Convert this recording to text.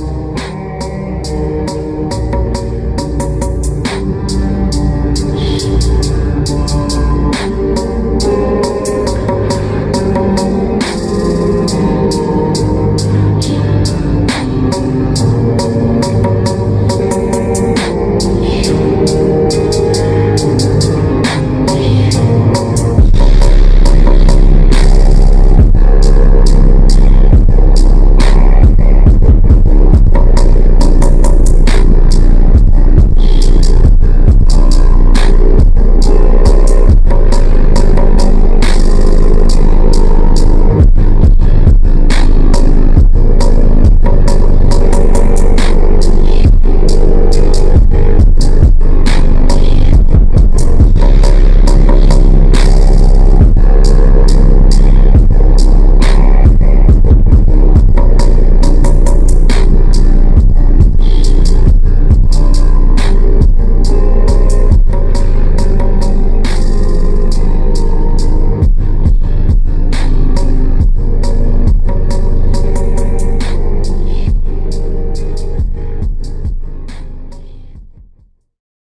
you.